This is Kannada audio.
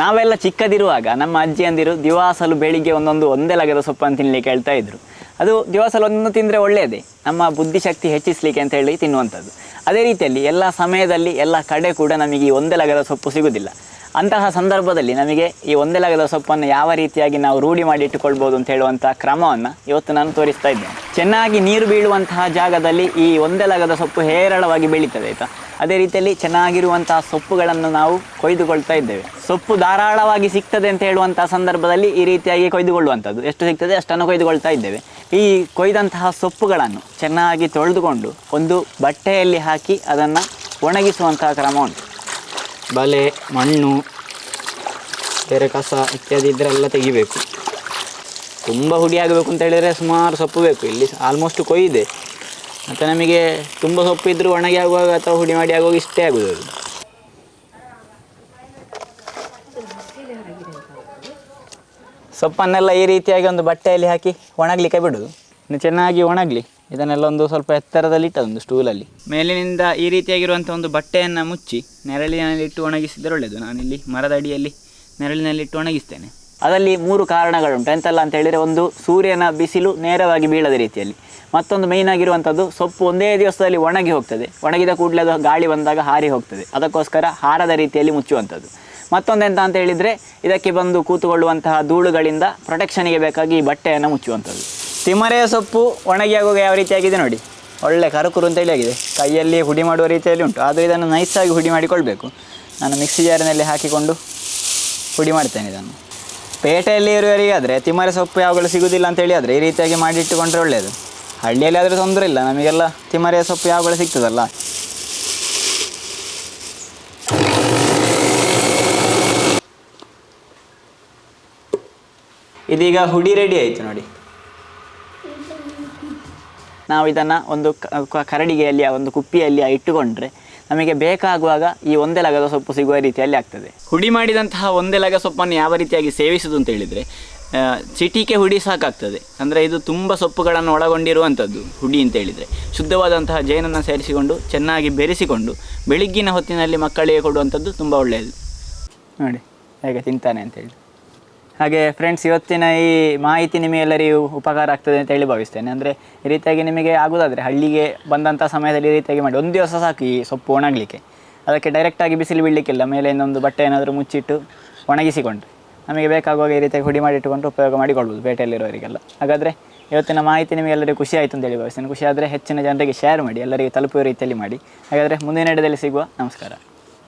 ನಾವೆಲ್ಲ ಚಿಕ್ಕದಿರುವಾಗ, ನಮ್ಮ ಅಜ್ಜಿಯಂದಿರು ದಿವಾಸಲು ಬೆಳಿಗ್ಗೆ ಒಂದೊಂದು ಒಂದೇ ಲಗದ ಸೊಪ್ಪನ್ನು ತಿನ್ನಲಿಕ್ಕೆ ಹೇಳ್ತಾ ಇದ್ರು. ಅದು ದಿವಸಲು ಒಂದೊಂದು ತಿಂದರೆ ಒಳ್ಳೆಯದೇ ನಮ್ಮ ಬುದ್ಧಿಶಕ್ತಿ ಹೆಚ್ಚಿಸಲಿಕ್ಕೆ ಅಂತ ಹೇಳಿ ತಿನ್ನುವಂಥದ್ದು. ಅದೇ ರೀತಿಯಲ್ಲಿ ಎಲ್ಲ ಸಮಯದಲ್ಲಿ ಎಲ್ಲ ಕಡೆ ಕೂಡ ನಮಗೆ ಒಂದೇ ಲಗದ ಸೊಪ್ಪು ಸಿಗುವುದಿಲ್ಲ ಅಂತಹ ಸಂದರ್ಭದಲ್ಲಿ ನಮಗೆ ಈ ಒಂದೆಲಗದ ಸೊಪ್ಪನ್ನು ಯಾವ ರೀತಿಯಾಗಿ ನಾವು ರೂಢಿ ಮಾಡಿ ಇಟ್ಟುಕೊಳ್ಬೋದು ಅಂತ ಹೇಳುವಂಥ ಕ್ರಮವನ್ನು ಇವತ್ತು ನಾನು ತೋರಿಸ್ತಾ ಇದ್ದೇನೆ. ಚೆನ್ನಾಗಿ ನೀರು ಬೀಳುವಂತಹ ಜಾಗದಲ್ಲಿ ಈ ಒಂದೆಲಗದ ಸೊಪ್ಪು ಹೇರಳವಾಗಿ ಬೆಳೀತದೆ, ಆಯಿತಾ? ಅದೇ ರೀತಿಯಲ್ಲಿ ಚೆನ್ನಾಗಿರುವಂತಹ ಸೊಪ್ಪುಗಳನ್ನು ನಾವು ಕೊಯ್ದುಕೊಳ್ತಾ ಇದ್ದೇವೆ. ಸೊಪ್ಪು ಧಾರಾಳವಾಗಿ ಸಿಗ್ತದೆ ಅಂತ ಹೇಳುವಂತಹ ಸಂದರ್ಭದಲ್ಲಿ ಈ ರೀತಿಯಾಗಿ ಕೊಯ್ದುಕೊಳ್ಳುವಂಥದ್ದು. ಎಷ್ಟು ಸಿಗ್ತದೆ ಅಷ್ಟನ್ನು ಕೊಯ್ದುಕೊಳ್ತಾ ಇದ್ದೇವೆ. ಈ ಕೊಯ್ದಂತಹ ಸೊಪ್ಪುಗಳನ್ನು ಚೆನ್ನಾಗಿ ತೊಳೆದುಕೊಂಡು ಒಂದು ಬಟ್ಟೆಯಲ್ಲಿ ಹಾಕಿ ಅದನ್ನು ಒಣಗಿಸುವಂತಹ ಕ್ರಮ ಉಂಟು. ಬಲೆ, ಮಣ್ಣು, ಬೇರೆ ಕಸ ಇತ್ಯಾದಿ ಇದ್ರೆಲ್ಲ ತೆಗಿಬೇಕು. ತುಂಬ ಹುಡಿ ಆಗಬೇಕು ಅಂತ ಹೇಳಿದರೆ ಸುಮಾರು ಸೊಪ್ಪು ಬೇಕು. ಇಲ್ಲಿ ಆಲ್ಮೋಸ್ಟ್ ಕೊಯ್ದೆ. ಮತ್ತು ನಮಗೆ ತುಂಬ ಸೊಪ್ಪು ಇದ್ದರೂ ಒಣಗಿ ಆಗುವಾಗ ಅಥವಾ ಹುಡಿ ಮಾಡಿ ಆಗುವಾಗ ಇಷ್ಟೇ ಆಗೋದು ಸೊಪ್ಪನ್ನೆಲ್ಲ ಈ ರೀತಿಯಾಗಿ ಒಂದು ಬಟ್ಟೆಯಲ್ಲಿ ಹಾಕಿ ಒಣಗಲಿಕ್ಕೆ ಬಿಡೋದು. ಇನ್ನು ಚೆನ್ನಾಗಿ ಒಣಗಲಿ. ಇದನ್ನೆಲ್ಲ ಒಂದು ಸ್ವಲ್ಪ ಎತ್ತರದಲ್ಲಿ ಇಟ್ಟದೊಂದು ಸ್ಟೂಲಲ್ಲಿ ಮೇಲಿನಿಂದ ಈ ರೀತಿಯಾಗಿರುವಂಥ ಒಂದು ಬಟ್ಟೆಯನ್ನು ಮುಚ್ಚಿ ನೆರಳಿನಲ್ಲಿಟ್ಟು ಒಣಗಿಸಿದರೆ ಒಳ್ಳೆಯದು. ನಾನಿಲ್ಲಿ ಮರದ ಅಡಿಯಲ್ಲಿ ನೆರಳಿನಲ್ಲಿಟ್ಟು ಒಣಗಿಸ್ತೇನೆ. ಅದರಲ್ಲಿ ಮೂರು ಕಾರಣಗಳುಂಟು. ಎಂತಲ್ಲ ಅಂತ ಹೇಳಿದರೆ ಒಂದು, ಸೂರ್ಯನ ಬಿಸಿಲು ನೇರವಾಗಿ ಬೀಳದ ರೀತಿಯಲ್ಲಿ. ಮತ್ತೊಂದು ಮೇಯ್ನ್ ಆಗಿರುವಂಥದ್ದು, ಸೊಪ್ಪು ಒಂದೇ ದಿವಸದಲ್ಲಿ ಒಣಗಿ ಹೋಗ್ತದೆ. ಒಣಗಿದ ಕೂಡಲೇ ಅದು ಗಾಳಿ ಬಂದಾಗ ಹಾರಿ ಹೋಗ್ತದೆ. ಅದಕ್ಕೋಸ್ಕರ ಹಾರದ ರೀತಿಯಲ್ಲಿ ಮುಚ್ಚುವಂಥದ್ದು. ಮತ್ತೊಂದು ಎಂತ ಅಂತ ಹೇಳಿದರೆ, ಇದಕ್ಕೆ ಬಂದು ಕೂತುಕೊಳ್ಳುವಂತಹ ಧೂಳುಗಳಿಂದ ಪ್ರೊಟೆಕ್ಷನಿಗೆ ಬೇಕಾಗಿ ಈ ಬಟ್ಟೆಯನ್ನು ಮುಚ್ಚುವಂಥದ್ದು. ತಿಮರೆಯ ಸೊಪ್ಪು ಒಣಗಿ ಆಗುವಾಗ ಯಾವ ರೀತಿಯಾಗಿದೆ ನೋಡಿ. ಒಳ್ಳೆ ಕರುಕುರು ಅಂತೇಳಿ ಆಗಿದೆ. ಕೈಯಲ್ಲಿ ಹುಡಿ ಮಾಡುವ ರೀತಿಯಲ್ಲಿ ಉಂಟು. ಆದರೆ ಇದನ್ನು ನೈಸಾಗಿ ಹುಡಿ ಮಾಡಿಕೊಳ್ಬೇಕು. ನಾನು ಮಿಕ್ಸಿ ಜಾರಿನಲ್ಲಿ ಹಾಕಿಕೊಂಡು ಹುಡಿ ಮಾಡ್ತೇನೆ ಇದನ್ನು. ಪೇಟೆಯಲ್ಲಿ ಇರುವವರಿಗಾದರೆ ತಿಮರೆ ಸೊಪ್ಪು ಯಾವಾಗಲೂ ಸಿಗುವುದಿಲ್ಲ ಅಂತೇಳಿ ಆದರೆ ಈ ರೀತಿಯಾಗಿ ಮಾಡಿಟ್ಟುಕೊಂಡ್ರೆ ಒಳ್ಳೆಯದು ಹಳ್ಳಿಯಲ್ಲಿ ಆದರೆ ತೊಂದರೆ ಇಲ್ಲ. ನಮಗೆಲ್ಲ ತಿಮರೆಯ ಸೊಪ್ಪು ಯಾವಾಗಲೂ ಸಿಗ್ತದಲ್ಲ. ಇದೀಗ ಹುಡಿ ರೆಡಿ ಆಯಿತು ನೋಡಿ. ನಾವು ಇದನ್ನು ಒಂದು ಕರಡಿಗೆಯಲ್ಲಿ ಆ ಒಂದು ಕುಪ್ಪಿಯಲ್ಲಿ ಇಟ್ಟುಕೊಂಡ್ರೆ ನಮಗೆ ಬೇಕಾಗುವಾಗ ಈ ಒಂದೇ ಲಗದ ಸೊಪ್ಪು ಸಿಗುವ ರೀತಿಯಲ್ಲಿ ಆಗ್ತದೆ. ಹುಡಿ ಮಾಡಿದಂತಹ ಒಂದೇ ಲಗ ಸೊಪ್ಪನ್ನು ಯಾವ ರೀತಿಯಾಗಿ ಸೇವಿಸುವುದು ಅಂತ ಹೇಳಿದರೆ ಚಿಟಿಕೆ ಹುಡಿ ಸಾಕಾಗ್ತದೆ. ಅಂದರೆ ಇದು ತುಂಬ ಸೊಪ್ಪುಗಳನ್ನು ಒಳಗೊಂಡಿರುವಂಥದ್ದು ಹುಡಿ ಅಂತ ಹೇಳಿದರೆ. ಶುದ್ಧವಾದಂತಹ ಜೇನನ್ನು ಸೇರಿಸಿಕೊಂಡು ಚೆನ್ನಾಗಿ ಬೆರೆಸಿಕೊಂಡು ಬೆಳಿಗ್ಗಿನ ಹೊತ್ತಿನಲ್ಲಿ ಮಕ್ಕಳಿಗೆ ಕೊಡುವಂಥದ್ದು ತುಂಬ ಒಳ್ಳೆಯದು. ನೋಡಿ ಹೇಗೆ ತಿಂತಾನೆ ಅಂತೇಳಿ ಹಾಗೆ ಫ್ರೆಂಡ್ಸ್ ಇವತ್ತಿನ ಈ ಮಾಹಿತಿ ನಿಮಗೆಲ್ಲರಿಗೂ ಉಪಕಾರ ಆಗ್ತದೆ ಅಂತ ಹೇಳಿ ಭಾವಿಸ್ತೇನೆ. ಅಂದರೆ ಈ ರೀತಿಯಾಗಿ ನಿಮಗೆ ಆಗೋದಾದರೆ ಹಳ್ಳಿಗೆ ಬಂದಂಥ ಸಮಯದಲ್ಲಿ ಈ ರೀತಿಯಾಗಿ ಮಾಡಿ. ಒಂದು ದಿವಸ ಸಾಕು ಈ ಸೊಪ್ಪು ಒಣಗಲಿಕ್ಕೆ. ಅದಕ್ಕೆ ಡೈರೆಕ್ಟಾಗಿ ಬಿಸಿಲು ಬೀಳಲಿಕ್ಕಿಲ್ಲ. ಮೇಲೆ ಇನ್ನೊಂದು ಬಟ್ಟೆ ಏನಾದರೂ ಮುಚ್ಚಿಟ್ಟು ಒಣಗಿಸಿಕೊಂಡು ನಮಗೆ ಬೇಕಾಗುವಾಗ ಈ ರೀತಿಯಾಗಿ ಹುಡಿ ಮಾಡಿಟ್ಟುಕೊಂಡು ಉಪಯೋಗ ಮಾಡಿಕೊಳ್ಬೋದು ಪೇಟೆಯಲ್ಲಿರೋರಿಗೆಲ್ಲ. ಹಾಗಾದರೆ ಇವತ್ತಿನ ಮಾಹಿತಿ ನಿಮಗೆ ಎಲ್ಲರಿಗೂ ಖುಷಿ ಆಯಿತು ಅಂತೇಳಿ ಭಾವಿಸ್ತೇನೆ. ಖುಷಿ ಆದರೆ ಹೆಚ್ಚಿನ ಜನರಿಗೆ ಶೇರ್ ಮಾಡಿ, ಎಲ್ಲರಿಗೆ ತಲುಪುವ ರೀತಿಯಲ್ಲಿ ಮಾಡಿ. ಹಾಗಾದರೆ ಮುಂದಿನ ಎಡದಲ್ಲಿ ಸಿಗುವ ನಮಸ್ಕಾರ.